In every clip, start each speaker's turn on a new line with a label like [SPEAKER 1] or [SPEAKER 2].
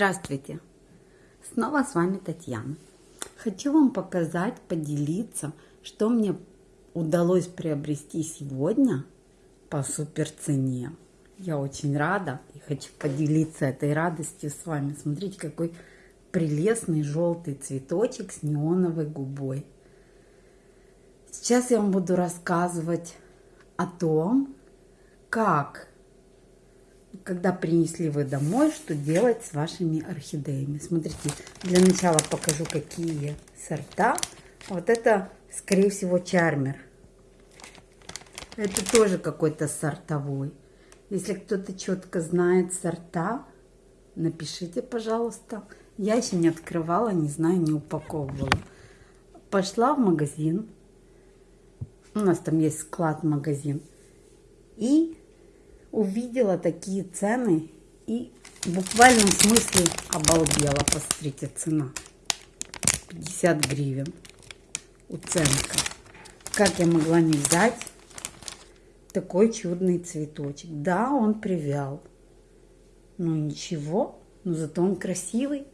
[SPEAKER 1] Здравствуйте! Снова с вами Татьяна. Хочу вам показать, поделиться, что мне удалось приобрести сегодня по супер цене. Я очень рада и хочу поделиться этой радостью с вами. Смотрите, какой прелестный желтый цветочек с неоновой губой. Сейчас я вам буду рассказывать о том, как когда принесли вы домой, что делать с вашими орхидеями. Смотрите, для начала покажу, какие сорта. Вот это, скорее всего, чармер. Это тоже какой-то сортовой. Если кто-то четко знает сорта, напишите, пожалуйста. Я еще не открывала, не знаю, не упаковывала. Пошла в магазин. У нас там есть склад-магазин. И увидела такие цены и в буквальном смысле обалдела. Посмотрите, цена. 50 гривен. Уценка. Как я могла не взять такой чудный цветочек? Да, он привял. Но ничего, но зато он красивый.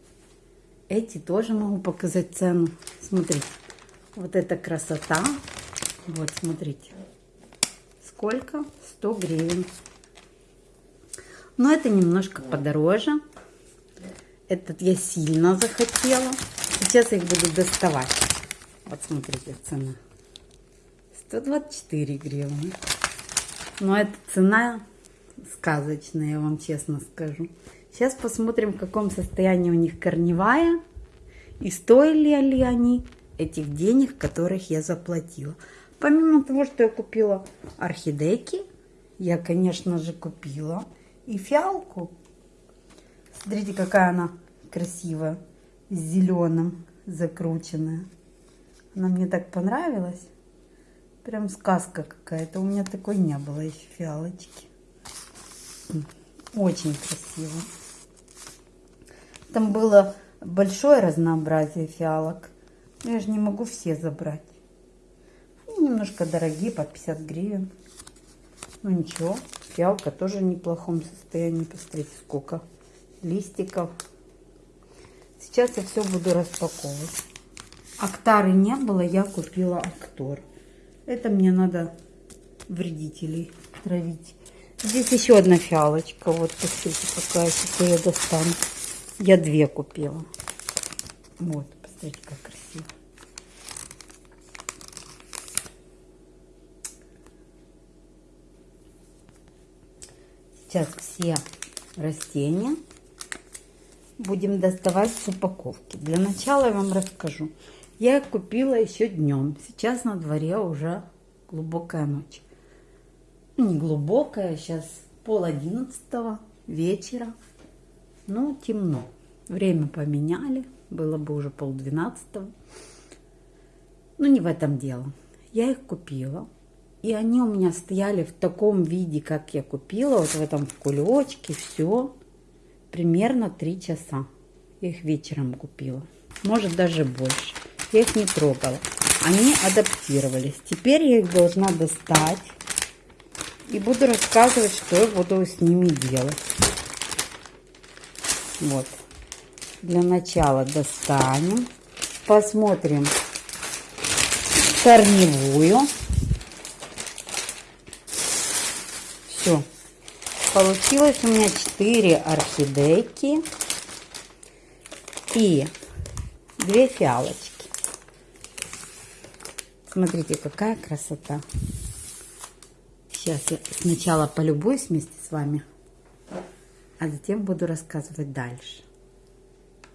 [SPEAKER 1] Эти тоже могу показать цену. Смотрите, вот эта красота. Вот, смотрите. Сколько? 100 гривен. Но это немножко подороже. Этот я сильно захотела. Сейчас я их буду доставать. Вот смотрите, цена. 124 гривны. Но эта цена сказочная, я вам честно скажу. Сейчас посмотрим, в каком состоянии у них корневая. И стоили ли они этих денег, которых я заплатила. Помимо того, что я купила орхидейки, я, конечно же, купила и фиалку. Смотрите, какая она красивая, с зеленым закрученная. Она мне так понравилась. Прям сказка какая-то. У меня такой не было еще фиалочки. Очень красиво. Там было большое разнообразие фиалок. Но я же не могу все забрать. Они немножко дорогие, по 50 гривен. Ну ничего, Фиалка тоже в неплохом состоянии. Посмотрите, сколько листиков. Сейчас я все буду распаковывать. Актары не было, я купила актор. Это мне надо вредителей травить. Здесь еще одна фиалочка. Вот, посмотрите, какая. Сейчас я достану. Я две купила. Вот, посмотрите, как красиво. Сейчас все растения будем доставать с упаковки. Для начала я вам расскажу. Я купила еще днем. Сейчас на дворе уже глубокая ночь. Ну, не глубокая, сейчас пол одиннадцатого вечера. Ну, темно. Время поменяли. Было бы уже пол двенадцатого. Но не в этом дело. Я их купила. И они у меня стояли в таком виде, как я купила, вот в этом в кулечке, все, примерно 3 часа. Я их вечером купила, может даже больше. Я их не трогала. Они адаптировались. Теперь я их должна достать и буду рассказывать, что я буду с ними делать. Вот. Для начала достанем, посмотрим корневую. Все. Получилось у меня 4 орхидейки и 2 фиалочки. Смотрите, какая красота. Сейчас я сначала полюбуюсь вместе с вами, а затем буду рассказывать дальше.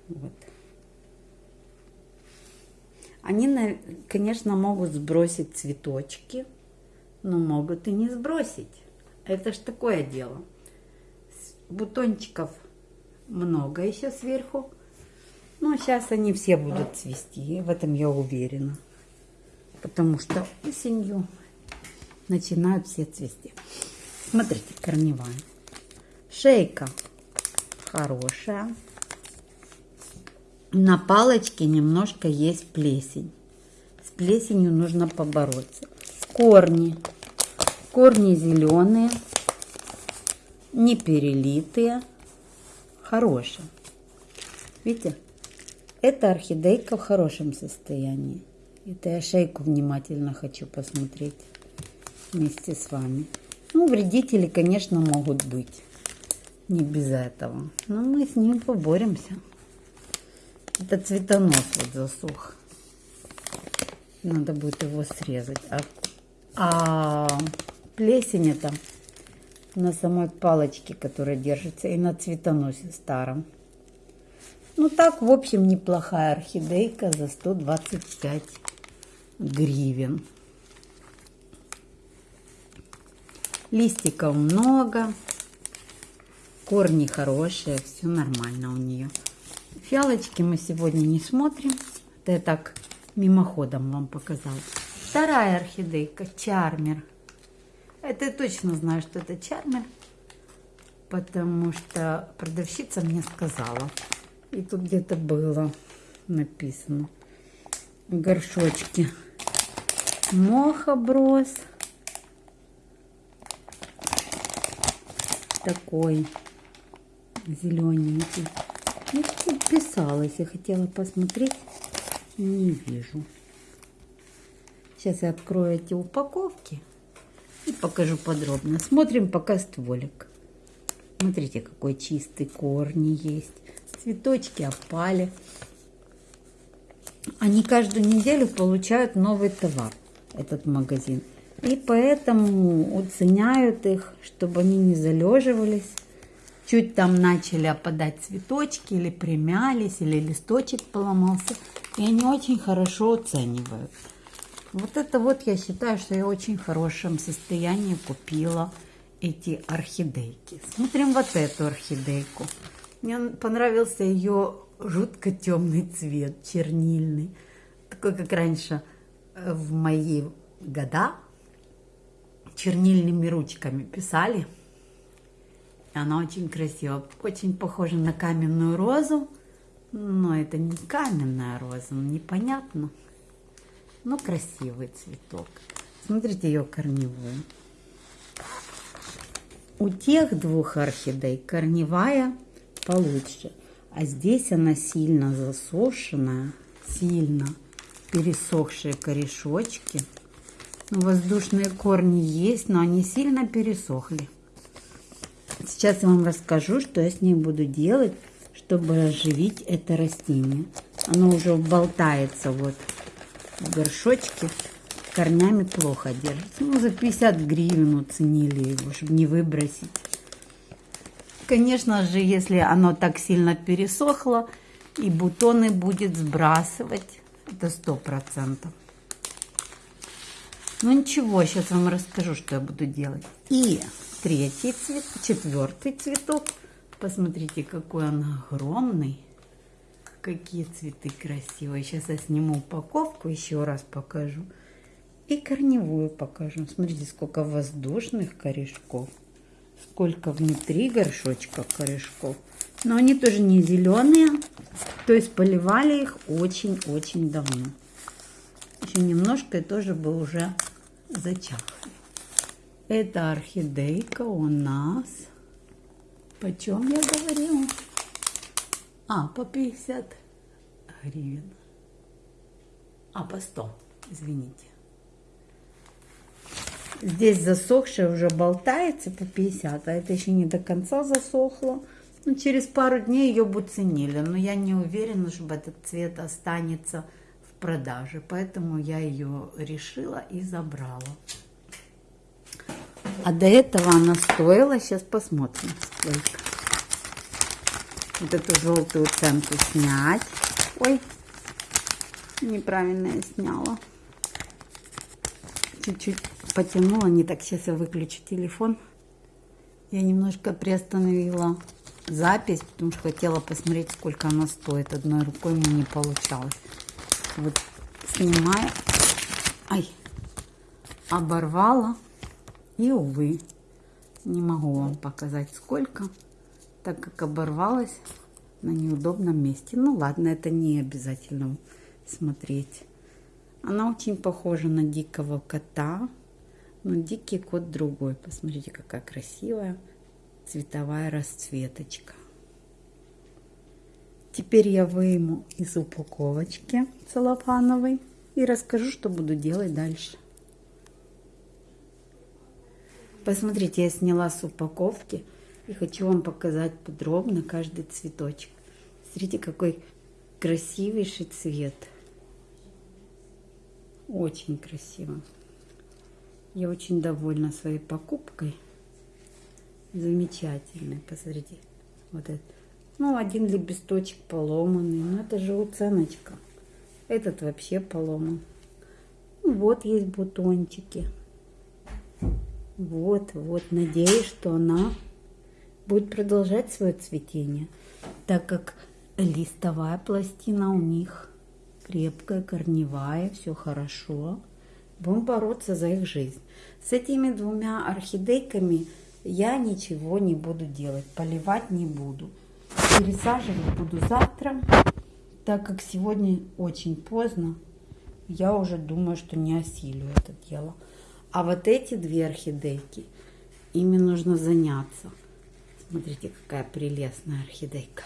[SPEAKER 1] Вот. Они, конечно, могут сбросить цветочки, но могут и не сбросить. Это ж такое дело. Бутончиков много еще сверху. Но сейчас они все будут цвести, в этом я уверена. Потому что осенью начинают все цвести. Смотрите, корневая. Шейка хорошая. На палочке немножко есть плесень. С плесенью нужно побороться. Корни Корни зеленые, не перелитые, хорошие. Видите? Это орхидейка в хорошем состоянии. Это я шейку внимательно хочу посмотреть вместе с вами. Ну, вредители, конечно, могут быть. Не без этого. Но мы с ним поборемся. Это цветонос вот засух. Надо будет его срезать. А, а плесень это на самой палочке, которая держится, и на цветоносе старом. Ну так, в общем, неплохая орхидейка за 125 гривен. Листиков много, корни хорошие, все нормально у нее. Фиалочки мы сегодня не смотрим, это я так мимоходом вам показала. Вторая орхидейка, чармер. Это я точно знаю, что это чармер, потому что продавщица мне сказала. И тут где-то было написано. Горшочки. Мохоброс. Такой зелененький. Ну, тут писалось, я хотела посмотреть. Не вижу. Сейчас я открою эти упаковки и покажу подробно. Смотрим пока стволик. Смотрите, какой чистый корни есть цветочки опали. Они каждую неделю получают новый товар, этот магазин. И поэтому уценяют их, чтобы они не залеживались. Чуть там начали опадать цветочки или примялись, или листочек поломался. И они очень хорошо оценивают. Вот это вот я считаю, что я в очень хорошем состоянии купила эти орхидейки. Смотрим вот эту орхидейку. Мне понравился ее жутко темный цвет, чернильный. Такой, как раньше э, в мои года чернильными ручками писали. Она очень красивая, очень похожа на каменную розу. Но это не каменная роза, непонятно. Но красивый цветок. Смотрите ее корневую. У тех двух орхидей корневая получше. А здесь она сильно засушенная, сильно пересохшие корешочки. Ну, воздушные корни есть, но они сильно пересохли. Сейчас я вам расскажу, что я с ней буду делать, чтобы оживить это растение. Оно уже болтается вот в горшочке, корнями плохо держится. Ну, за 50 гривен уценили его, чтобы не выбросить. Конечно же, если оно так сильно пересохло, и бутоны будет сбрасывать, это сто процентов. Ну ничего, сейчас вам расскажу, что я буду делать. И третий цвет, четвертый цветок. Посмотрите, какой он огромный. Какие цветы красивые. Сейчас я сниму упаковку, еще раз покажу. И корневую покажу. Смотрите, сколько воздушных корешков сколько внутри горшочка корешков. Но они тоже не зеленые, то есть поливали их очень-очень давно. Еще немножко и тоже бы уже зачахли. Это орхидейка у нас. Почем я говорила? А, по 50 гривен. А, по 100, извините. Здесь засохшее уже болтается по 50, а это еще не до конца засохло. Ну, через пару дней ее бы ценили, но я не уверена, чтобы этот цвет останется в продаже. Поэтому я ее решила и забрала. А до этого она стоила, сейчас посмотрим сколько. Вот эту желтую ценку снять. Ой, неправильно я сняла. Чуть-чуть потянула, не так, сейчас я выключу телефон. Я немножко приостановила запись, потому что хотела посмотреть, сколько она стоит. Одной рукой мне не получалось. Вот снимаю. Ай, оборвала. И, увы, не могу вам показать, сколько, так как оборвалась на неудобном месте. Ну ладно, это не обязательно смотреть. Она очень похожа на дикого кота. Но дикий кот другой. Посмотрите, какая красивая цветовая расцветочка. Теперь я выйму из упаковочки целлофановой и расскажу, что буду делать дальше. Посмотрите, я сняла с упаковки и хочу вам показать подробно каждый цветочек. Смотрите, какой красивейший цвет. Очень красиво. Я очень довольна своей покупкой. Замечательный, посмотрите. Вот это. Ну, один лепесточек поломанный. Но ну, это же уценочка. Этот вообще поломан. Ну, вот есть бутончики. Вот, вот. Надеюсь, что она будет продолжать свое цветение. Так как листовая пластина у них крепкая, корневая, все хорошо. Будем бороться за их жизнь. С этими двумя орхидейками я ничего не буду делать, поливать не буду. Пересаживать буду завтра, так как сегодня очень поздно. Я уже думаю, что не осилю это дело. А вот эти две орхидейки, ими нужно заняться. Смотрите, какая прелестная орхидейка.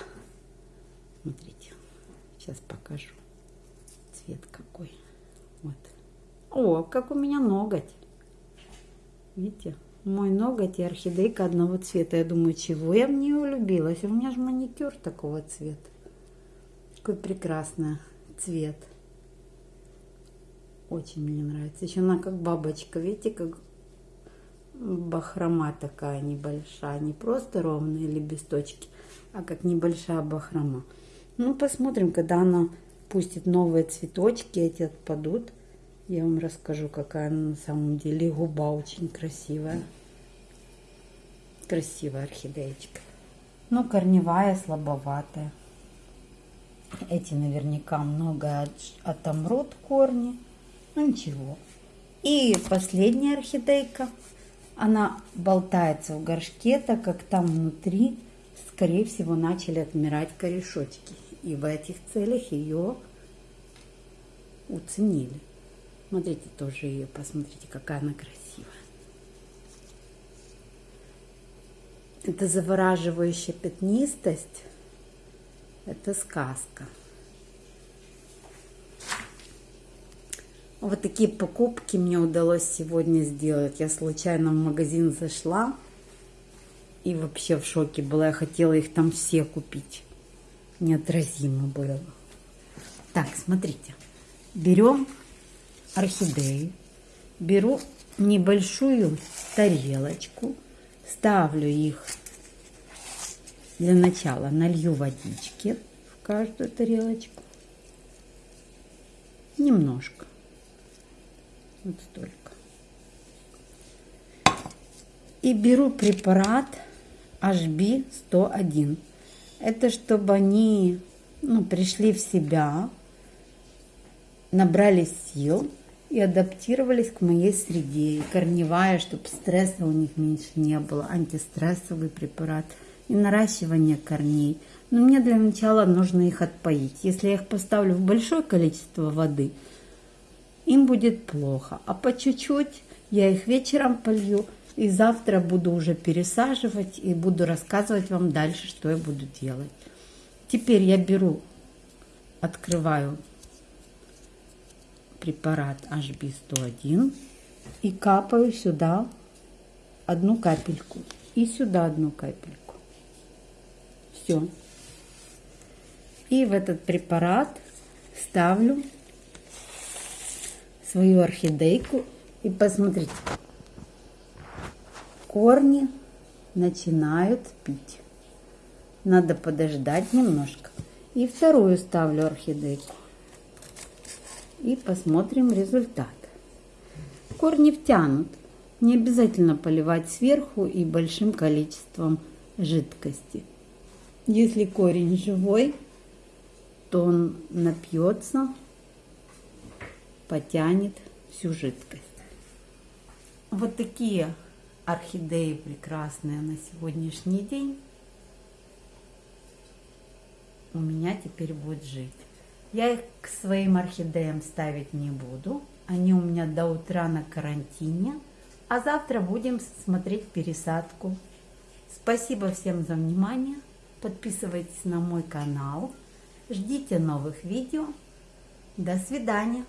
[SPEAKER 1] Смотрите, сейчас покажу. Цвет какой. Вот. О, как у меня ноготь. Видите? Мой ноготь и орхидейка одного цвета. Я думаю, чего я в нее влюбилась? У меня же маникюр такого цвета. Какой прекрасный цвет. Очень мне нравится. Еще она как бабочка. Видите, как бахрома такая небольшая. Не просто ровные лепесточки, а как небольшая бахрома. Ну, посмотрим, когда она пустит новые цветочки, эти отпадут. Я вам расскажу, какая она на самом деле. Губа очень красивая. Красивая орхидеечка. Ну, корневая, слабоватая. Эти наверняка много отомрут корни. Ну ничего. И последняя орхидейка. Она болтается в горшке, так как там внутри, скорее всего, начали отмирать корешочки. И в этих целях ее уценили. Смотрите тоже ее, посмотрите, какая она красивая. Это завораживающая пятнистость. Это сказка. Вот такие покупки мне удалось сегодня сделать. Я случайно в магазин зашла и вообще в шоке была. Я хотела их там все купить. Неотразимо было. Так, смотрите. Берем орхидеи, беру небольшую тарелочку, ставлю их для начала, налью водички в каждую тарелочку. Немножко. Вот столько. И беру препарат HB101. Это чтобы они ну, пришли в себя, набрали сил и адаптировались к моей среде. И корневая, чтобы стресса у них меньше не было, антистрессовый препарат и наращивание корней. Но мне для начала нужно их отпоить. Если я их поставлю в большое количество воды, им будет плохо. А по чуть-чуть я их вечером полью, и завтра буду уже пересаживать и буду рассказывать вам дальше, что я буду делать. Теперь я беру, открываю препарат HB101 и капаю сюда одну капельку и сюда одну капельку. Все. И в этот препарат ставлю свою орхидейку и посмотрите, корни начинают пить. Надо подождать немножко. И вторую ставлю орхидейку и посмотрим результат. Корни втянут. Не обязательно поливать сверху и большим количеством жидкости. Если корень живой, то он напьется, потянет всю жидкость. Вот такие орхидеи прекрасные на сегодняшний день у меня теперь будет жить. Я их к своим орхидеям ставить не буду. Они у меня до утра на карантине. А завтра будем смотреть пересадку. Спасибо всем за внимание. Подписывайтесь на мой канал. Ждите новых видео. До свидания.